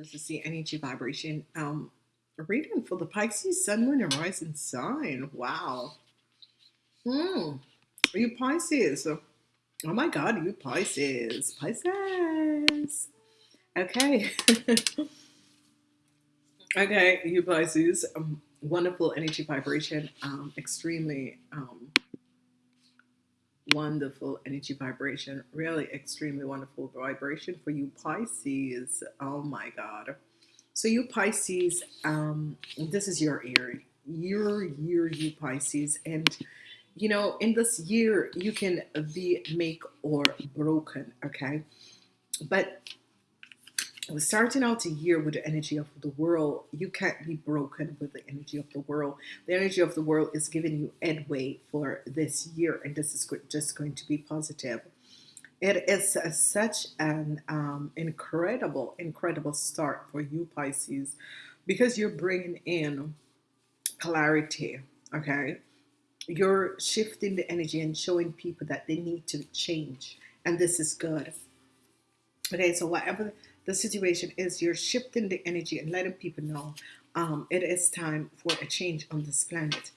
This is the energy vibration um reading for the Pisces Sun, Moon, and Rising sign. Wow. Hmm. Are You Pisces. Oh my God, you Pisces. Pisces. Okay. okay, you Pisces. Um, wonderful energy vibration. Um, extremely um wonderful energy vibration. Really extremely wonderful vibration for you Pisces. Oh my God. So you Pisces, um, this is your year. Your year, you Pisces. And you know, in this year, you can be make or broken, okay? But starting out a year with the energy of the world, you can't be broken with the energy of the world. The energy of the world is giving you headway for this year, and this is just going to be positive. It is a, such an um, incredible, incredible start for you, Pisces, because you're bringing in clarity, okay? You're shifting the energy and showing people that they need to change, and this is good. Okay, so whatever the situation is you're shifting the energy and letting people know um, it is time for a change on this planet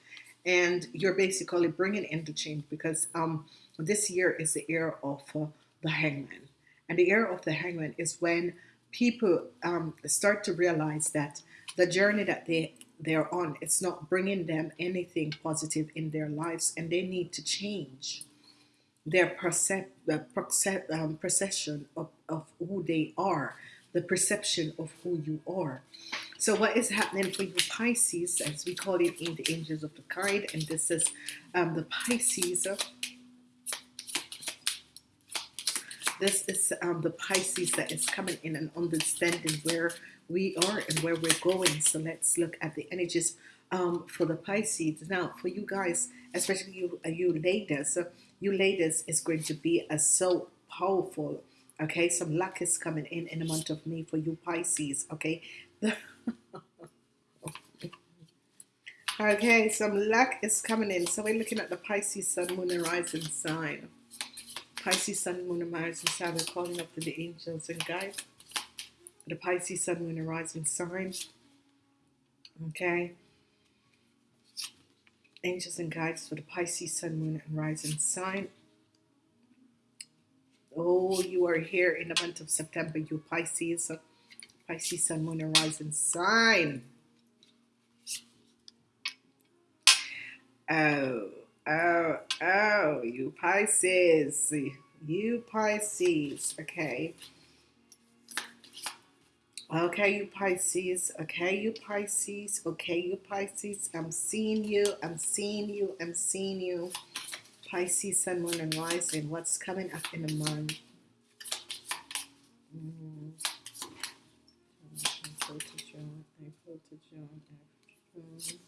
and you're basically bringing in the change because um, this year is the year of uh, the hangman and the year of the hangman is when people um, start to realize that the journey that they they're on it's not bringing them anything positive in their lives and they need to change their percep- um, perception of, of who they are, the perception of who you are. So what is happening for you Pisces, as we call it in the Angels of the Guide, and this is um, the Pisces. This is um, the Pisces that is coming in and understanding where we are and where we're going. So let's look at the energies um, for the Pisces. Now, for you guys, especially you, uh, you ladies, uh, you ladies is going to be a so powerful. Okay, some luck is coming in in the month of May for you Pisces. Okay. okay, some luck is coming in. So we're looking at the Pisces Sun, Moon, and Rising sign. Pisces Sun, Moon, and Rising sign. We're calling up to the angels and guides. The Pisces Sun, Moon, and Rising sign. Okay angels and guides for the Pisces Sun, Moon, and Rising sign. Oh, you are here in the month of September, you Pisces, Pisces Sun, Moon, and Rising sign. Oh, oh, oh, you Pisces, you Pisces, okay. Okay, you Pisces. Okay, you Pisces. Okay, you Pisces. I'm seeing you. I'm seeing you. I'm seeing you. Pisces, Sun, Moon, and Rising. What's coming up in the month? Mm. April to June. April to June.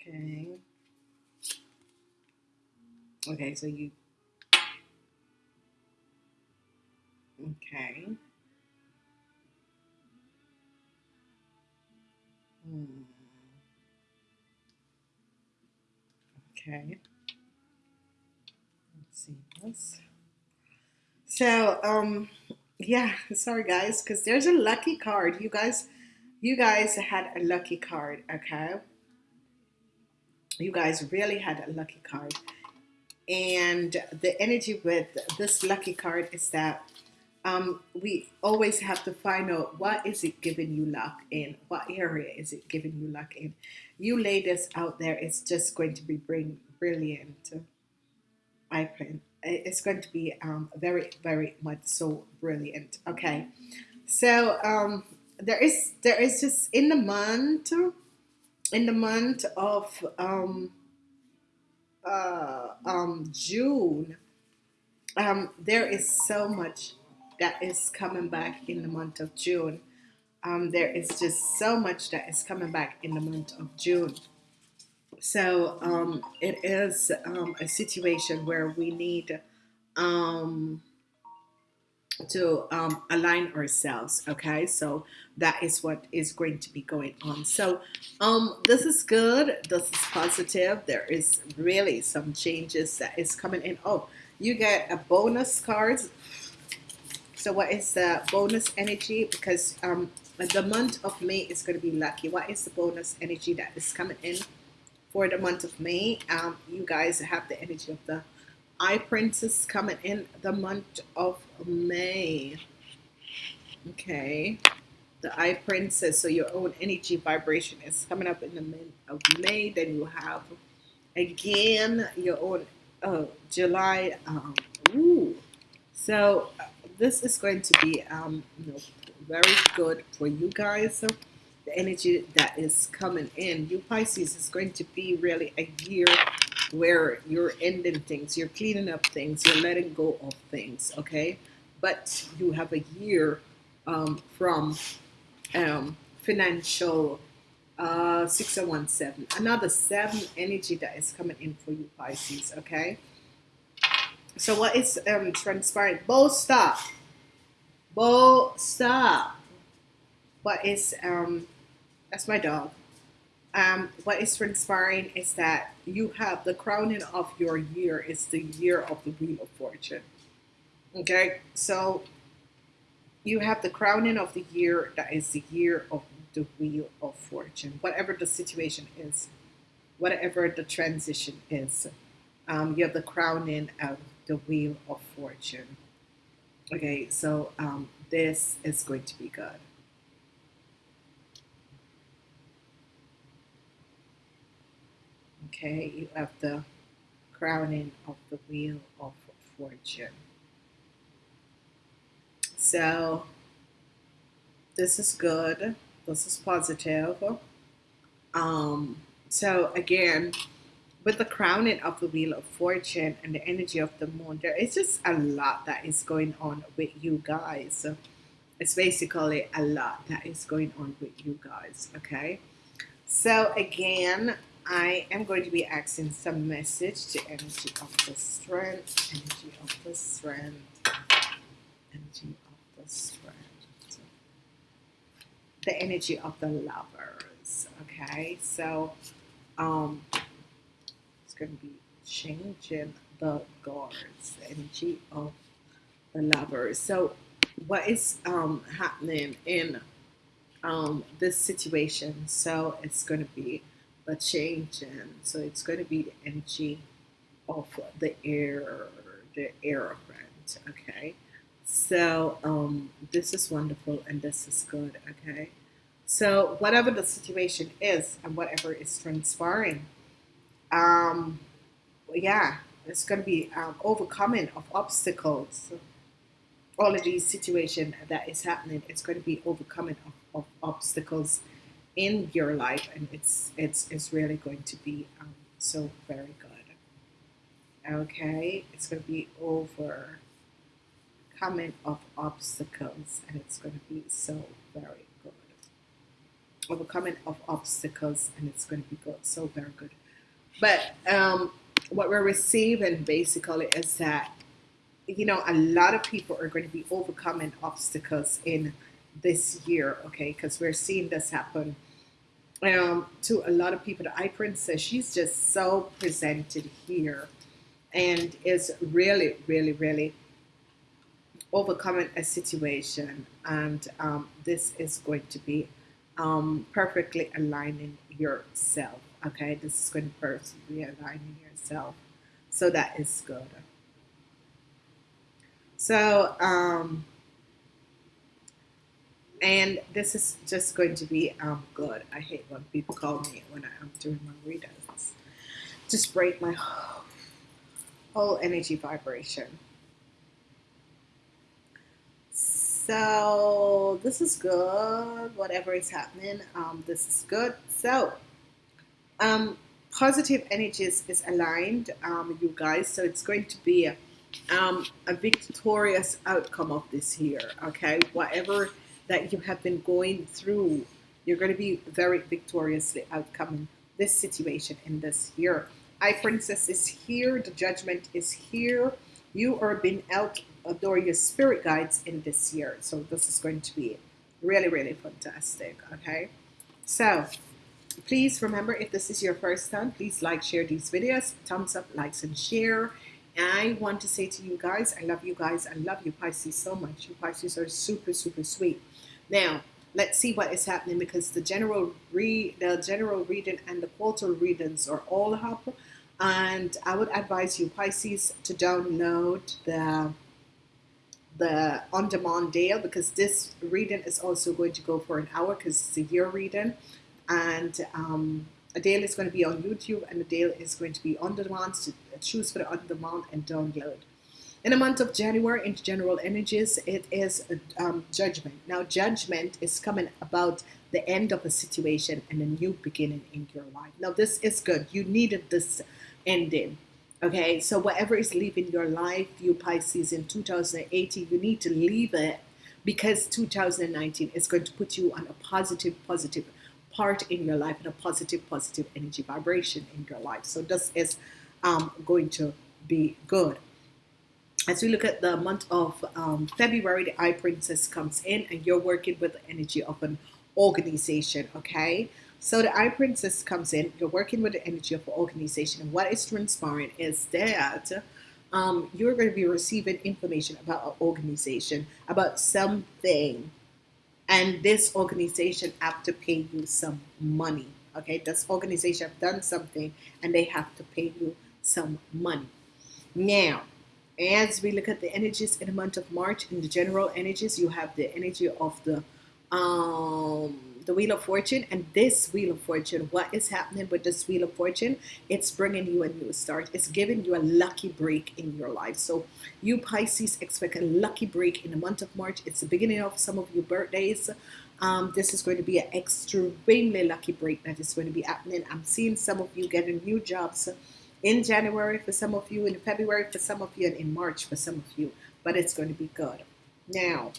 Okay. Okay, so you. Okay. Hmm. Okay. Let's see this. So, um, yeah, sorry guys, because there's a lucky card. You guys, you guys had a lucky card, okay? You guys really had a lucky card. And the energy with this lucky card is that um, we always have to find out what is it giving you luck in what area is it giving you luck in. You ladies out there it's just going to be bring brilliant. I think it's going to be um, very very much so brilliant. Okay. So um, there is there is just in the month in the month of um, uh, um, June um, there is so much that is coming back in the month of June. Um, there is just so much that is coming back in the month of June. So um, it is um, a situation where we need um, to um, align ourselves. Okay, so that is what is going to be going on. So um, this is good. This is positive. There is really some changes that is coming in. Oh, you get a bonus card. So what is the bonus energy? Because um, the month of May is going to be lucky. What is the bonus energy that is coming in for the month of May? Um, you guys have the energy of the Eye Princess coming in the month of May. Okay. The Eye Princess, so your own energy vibration is coming up in the month of May. Then you have again your own oh, July. Um, ooh. So uh, this is going to be um, you know, very good for you guys. So the energy that is coming in, you Pisces, is going to be really a year where you're ending things, you're cleaning up things, you're letting go of things, okay? But you have a year um, from um, financial uh, 6017, another seven energy that is coming in for you, Pisces, okay? So what is um, transpiring? Bo, stop. Bo, stop. What is, um, that's my dog um, what is transpiring is that you have the crowning of your year is the year of the wheel of fortune. Okay? So you have the crowning of the year that is the year of the wheel of fortune. Whatever the situation is whatever the transition is um, you have the crowning of the wheel of fortune. Okay? So um, this is going to be good Okay, you have the crowning of the wheel of fortune. So this is good. This is positive. Um, so again, with the crowning of the wheel of fortune and the energy of the moon, there is just a lot that is going on with you guys. It's basically a lot that is going on with you guys. Okay. So again, I am going to be asking some message to energy of the strength, energy of the strength, energy of the strength, the energy of the lovers. Okay, so um, it's going to be changing the guards, energy of the lovers. So, what is um, happening in um, this situation? So, it's going to be a change in. So it's going to be the energy of the air, the air friend. Okay. So um, this is wonderful and this is good. Okay. So whatever the situation is and whatever is transpiring, um, yeah, it's going to be um, overcoming of obstacles. All of these situations that is happening, it's going to be overcoming of, of obstacles in your life, and it's it's it's really going to be um, so very good. Okay, it's going to be over coming of obstacles, and it's going to be so very good. Overcoming of obstacles, and it's going to be good, so very good. But um, what we're receiving basically is that you know a lot of people are going to be overcoming obstacles in this year, okay? Because we're seeing this happen um, to a lot of people. The Eye Princess, she's just so presented here and is really, really, really overcoming a situation. And um, this is going to be um, perfectly aligning yourself. Okay, this is going to perfectly aligning yourself. So that is good. So, um, and this is just going to be um, good. I hate when people call me when I'm doing my readings. Just break my whole energy vibration. So this is good. Whatever is happening, um, this is good. So um, positive energies is aligned, um, you guys. So it's going to be a, um, a victorious outcome of this year. Okay, whatever that you have been going through, you're going to be very victoriously outcoming this situation in this year. I Princess is here. The judgment is here. You are being out adore your spirit guides in this year. So this is going to be really, really fantastic. Okay. So please remember if this is your first time, please like, share these videos, thumbs up, likes, and share. I want to say to you guys, I love you guys. I love you Pisces so much. You Pisces are super, super sweet. Now, let's see what is happening because the general read, the general reading and the quarter readings are all up. And I would advise you Pisces to download the the on-demand deal because this reading is also going to go for an hour because it's a year reading. And um, a deal is going to be on YouTube and a deal is going to be on demand. So choose for the on demand and download in the month of January in general energies it is um, judgment. Now judgment is coming about the end of a situation and a new beginning in your life. Now this is good. You needed this ending okay? So whatever is leaving your life you Pisces in 2018 you need to leave it because 2019 is going to put you on a positive positive part in your life and a positive positive energy vibration in your life. So this is um, going to be good as we look at the month of um, February the eye princess comes in and you're working with the energy of an organization okay? So the eye princess comes in you're working with the energy of an organization and what is transpiring is that um, you're going to be receiving information about an organization about something. And this organization have to pay you some money okay? This organization have done something and they have to pay you some money. Now as we look at the energies in the month of March in the general energies you have the energy of the um the Wheel of Fortune. And this Wheel of Fortune what is happening with this Wheel of Fortune? It's bringing you a new start. It's giving you a lucky break in your life. So you Pisces expect a lucky break in the month of March. It's the beginning of some of your birthdays. Um, this is going to be an extremely lucky break that is going to be happening. I'm seeing some of you getting new jobs in January for some of you in February for some of you and in March for some of you. But it's going to be good. Now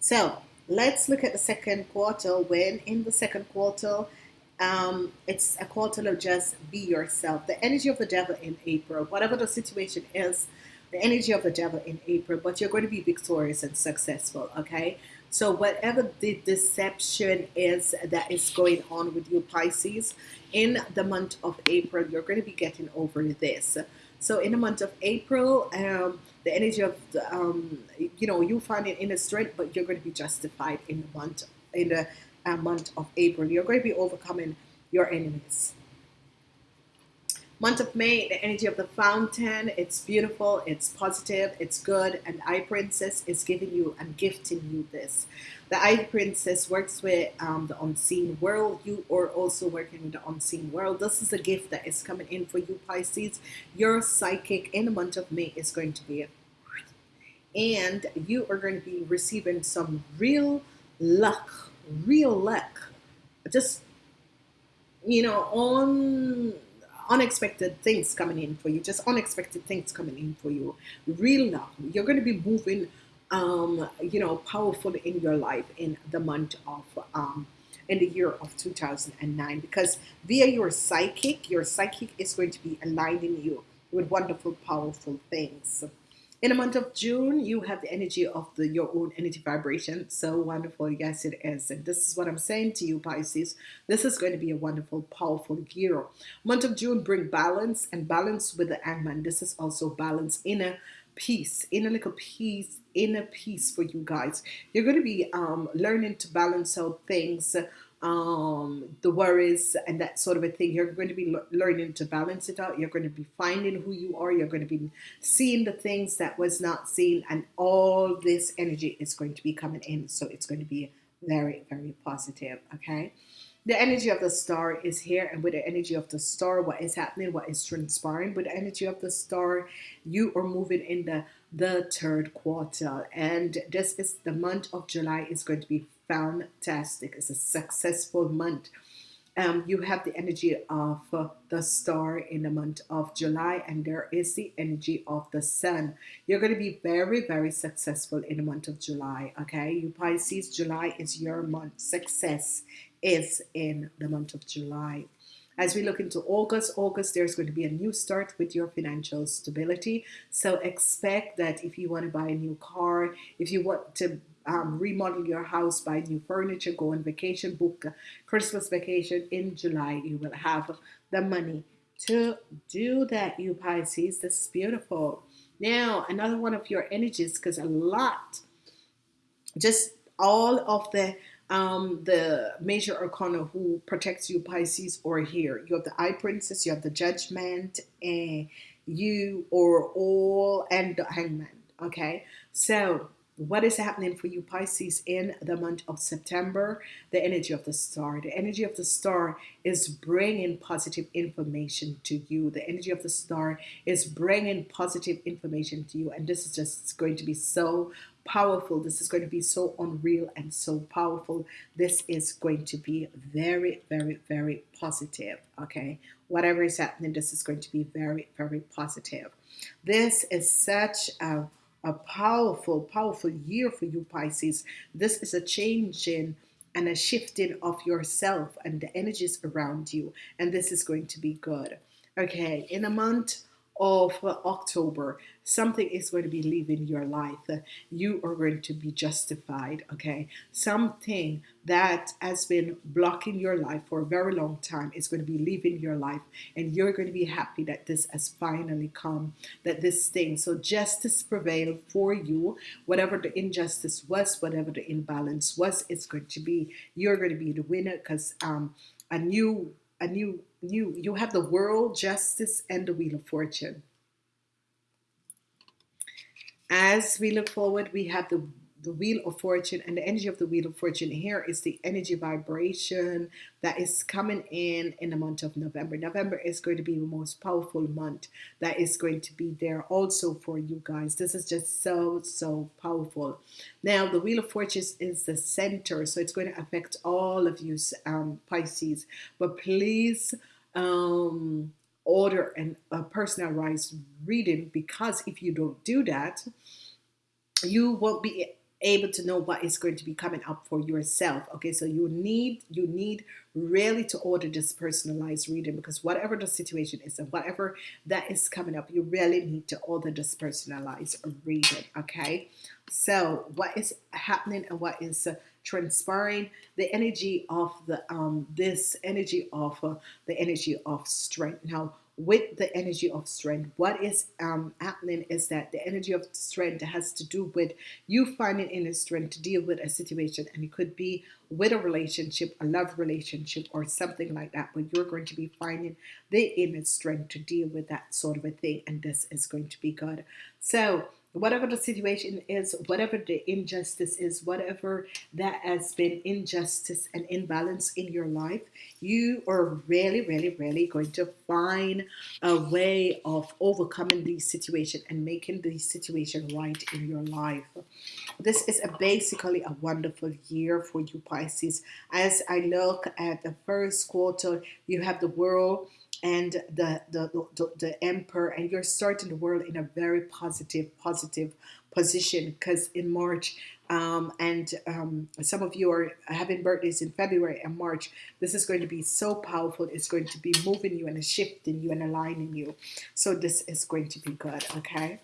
so let's look at the second quarter. When in the second quarter um, it's a quarter of just be yourself. The energy of the devil in April whatever the situation is the energy of the devil in April but you're going to be victorious and successful okay so whatever the deception is that is going on with you Pisces in the month of April you're going to be getting over this. So in the month of April um, the energy of um, you know you find it in a strength but you're going to be justified in the month in the uh, month of April. You're going to be overcoming your enemies month of May the energy of the fountain it's beautiful it's positive it's good and eye princess is giving you and gifting you this. The eye princess works with um, the unseen world you are also working with the unseen world. This is a gift that is coming in for you Pisces. Your psychic in the month of May is going to be and you are going to be receiving some real luck real luck. Just you know on unexpected things coming in for you just unexpected things coming in for you real love. you're going to be moving um you know powerful in your life in the month of um in the year of 2009 because via your psychic your psychic is going to be aligning you with wonderful powerful things in the month of June you have the energy of the your own energy vibration. So wonderful. Yes it is and this is what I'm saying to you Pisces. This is going to be a wonderful powerful year. Month of June bring balance and balance with the Hangman this is also balance inner peace inner little peace inner peace for you guys. You're going to be um, learning to balance out things um, the worries and that sort of a thing. You're going to be learning to balance it out. You're going to be finding who you are. You're going to be seeing the things that was not seen and all this energy is going to be coming in. So it's going to be very very positive okay? The energy of the star is here and with the energy of the star what is happening what is transpiring with the energy of the star you are moving in the the third quarter. And this is the month of July is going to be fantastic. It's a successful month. Um, you have the energy of uh, the star in the month of July and there is the energy of the sun. You're going to be very very successful in the month of July okay? You Pisces July is your month. Success is in the month of July. As we look into August, August, there's going to be a new start with your financial stability. So expect that if you want to buy a new car, if you want to um, remodel your house, buy new furniture, go on vacation, book Christmas vacation in July, you will have the money to do that, you Pisces. This is beautiful. Now, another one of your energies, because a lot, just all of the um, the major arcana who protects you, Pisces, or here. You have the eye princess you have the Judgment, and you or all, and the Hangman. Okay, so what is happening for you Pisces in the month of September the energy of the star the energy of the star is bringing positive information to you the energy of the star is bringing positive information to you and this is just going to be so powerful this is going to be so unreal and so powerful this is going to be very very very positive okay whatever is happening this is going to be very very positive this is such a a powerful, powerful year for you, Pisces. This is a changing and a shifting of yourself and the energies around you. And this is going to be good. Okay, in a month of October, something is going to be leaving your life. You are going to be justified, okay? Something that has been blocking your life for a very long time is going to be leaving your life, and you're going to be happy that this has finally come, that this thing. So, justice prevail for you. Whatever the injustice was, whatever the imbalance was, it's going to be, you're going to be the winner because um, a new, a new, new, you have the world, justice, and the wheel of fortune. As we look forward, we have the the wheel of fortune and the energy of the wheel of fortune here is the energy vibration that is coming in in the month of November. November is going to be the most powerful month that is going to be there also for you guys. This is just so, so powerful. Now, the wheel of fortune is the center, so it's going to affect all of you um, Pisces. But please, um, order and a personalized reading because if you don't do that, you won't be able to know what is going to be coming up for yourself okay? So you need you need really to order this personalized reading because whatever the situation is and whatever that is coming up you really need to order this personalized reading okay? So what is happening and what is uh, transpiring? The energy of the um this energy of uh, the energy of strength. Now with the energy of strength what is um, happening is that the energy of strength has to do with you finding inner strength to deal with a situation and it could be with a relationship a love relationship or something like that but you're going to be finding the inner strength to deal with that sort of a thing and this is going to be good. So whatever the situation is, whatever the injustice is, whatever that has been injustice and imbalance in your life, you are really, really, really going to find a way of overcoming these situations and making these situations right in your life. This is a basically a wonderful year for you Pisces. As I look at the first quarter, you have the world and the, the, the, the emperor and you're starting the world in a very positive positive position because in March um, and um, some of you are having birthdays in February and March. This is going to be so powerful. It's going to be moving you and shifting you and aligning you. So this is going to be good okay?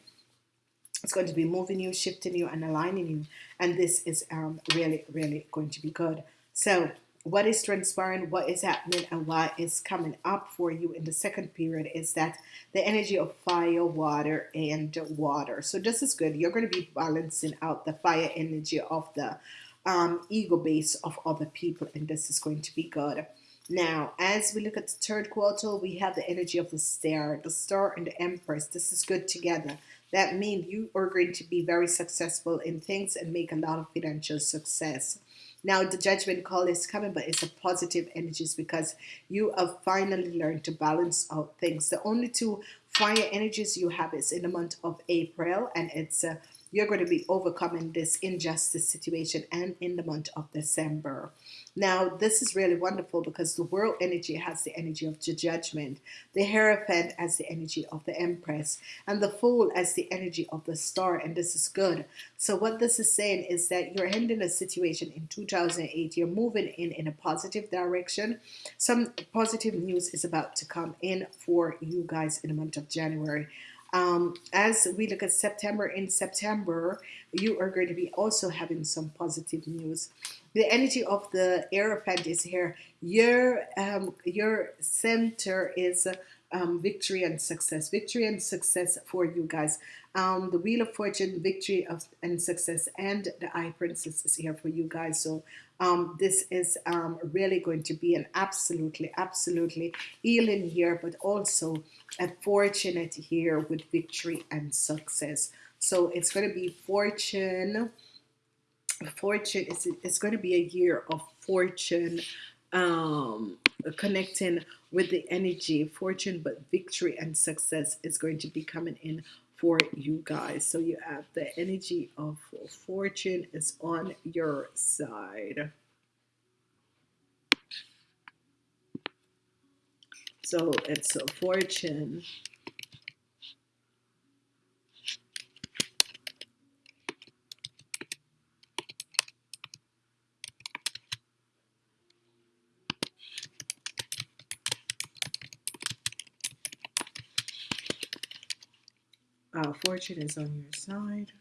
It's going to be moving you shifting you and aligning you. And this is um, really really going to be good. So what is transpiring, what is happening, and what is coming up for you in the second period is that the energy of fire, water, and water. So this is good. You're going to be balancing out the fire energy of the um, ego base of other people, and this is going to be good. Now, as we look at the third quarter, we have the energy of the star, the star and the empress. This is good together. That means you are going to be very successful in things and make a lot of financial success. Now the judgment call is coming, but it's a positive energies because you have finally learned to balance out things. The only two fire energies you have is in the month of April, and it's uh, you're going to be overcoming this injustice situation and in the month of December. Now, this is really wonderful because the world energy has the energy of the judgment, the Hierophant as the energy of the Empress, and the Fool as the energy of the star, and this is good. So what this is saying is that you're ending a situation in 2008, you're moving in in a positive direction. Some positive news is about to come in for you guys in the month of January. Um, as we look at September, in September, you are going to be also having some positive news. The energy of the Hierophant is here. Your um, your center is um, victory and success. Victory and success for you guys. Um, the Wheel of Fortune, victory of and success, and the High Princess is here for you guys. So um, this is um, really going to be an absolutely, absolutely healing year, but also a fortunate year with victory and success. So it's going to be fortune. Fortune is it's going to be a year of fortune um, connecting with the energy. Fortune but victory and success is going to be coming in for you guys. So you have the energy of fortune is on your side. So it's a fortune uh, fortune is on your side.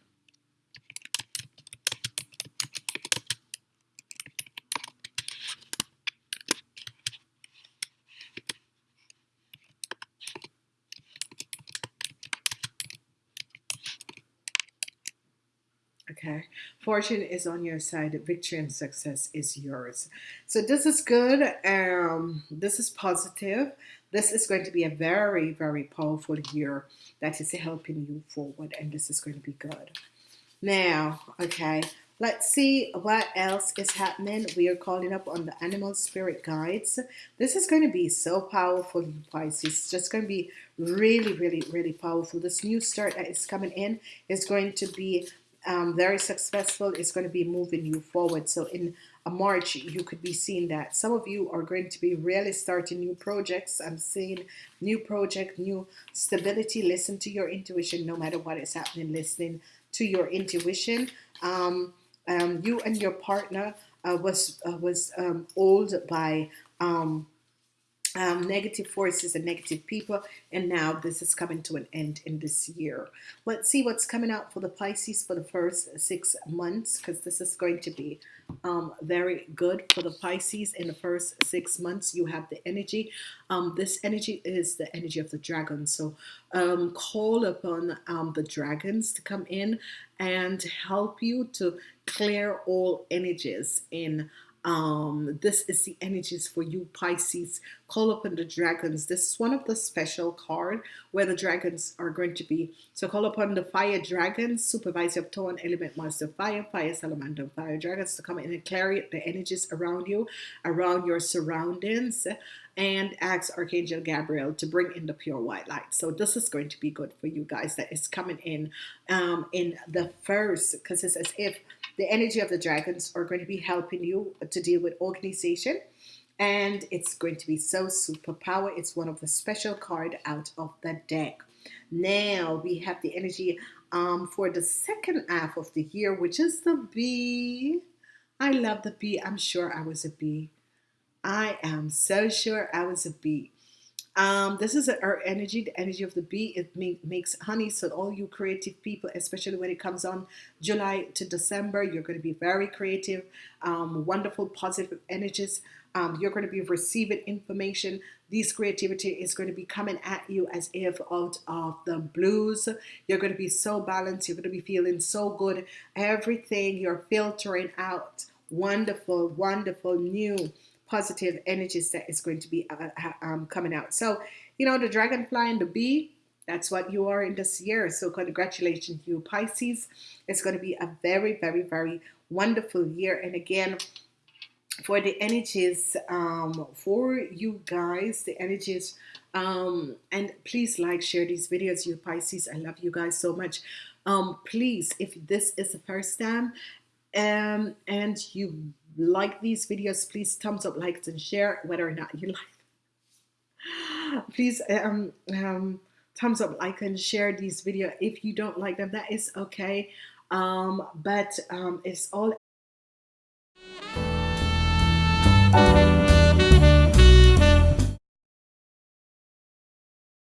Okay, fortune is on your side. Victory and success is yours. So this is good. Um, this is positive. This is going to be a very, very powerful year that is helping you forward, and this is going to be good. Now, okay, let's see what else is happening. We are calling up on the animal spirit guides. This is going to be so powerful, you Pisces. It's just going to be really, really, really powerful. This new start that is coming in is going to be um, very successful. It's going to be moving you forward. So in a March, you could be seeing that. Some of you are going to be really starting new projects. I'm seeing new project, new stability. Listen to your intuition no matter what is happening. Listening to your intuition. Um, um, you and your partner uh, was uh, was um, old by um, um, negative forces and negative people and now this is coming to an end in this year. Let's see what's coming out for the Pisces for the first six months because this is going to be um, very good for the Pisces in the first six months. You have the energy. Um, this energy is the energy of the dragon. So um, call upon um, the dragons to come in and help you to clear all energies in um, this is the energies for you Pisces. Call upon the dragons. This is one of the special card where the dragons are going to be. So call upon the fire dragons supervisor of tone element master fire fire salamander fire dragons to come in and clear the energies around you around your surroundings and ask Archangel Gabriel to bring in the pure white light. So this is going to be good for you guys that is coming in um, in the first because it's as if the energy of the dragons are going to be helping you to deal with organization and it's going to be so superpower. It's one of the special card out of the deck. Now we have the energy um, for the second half of the year, which is the bee. I love the bee. I'm sure I was a bee. I am so sure I was a bee. Um, this is our energy, the energy of the bee. It make, makes honey. So all you creative people, especially when it comes on July to December, you're going to be very creative, um, wonderful, positive energies. Um, you're going to be receiving information. This creativity is going to be coming at you as if out of the blues. You're going to be so balanced. You're going to be feeling so good. Everything you're filtering out. Wonderful, wonderful, new positive energies that is going to be uh, um, coming out. So, you know, the dragonfly and the bee, that's what you are in this year. So congratulations, you Pisces. It's going to be a very, very, very wonderful year. And again, for the energies um, for you guys, the energies, um, and please like, share these videos, you Pisces. I love you guys so much. um, please if this is the first time um, and you like these videos please thumbs up likes and share whether or not you like. Please um, um, thumbs up like and share these video. If you don't like them that is okay. Um, but um, it's all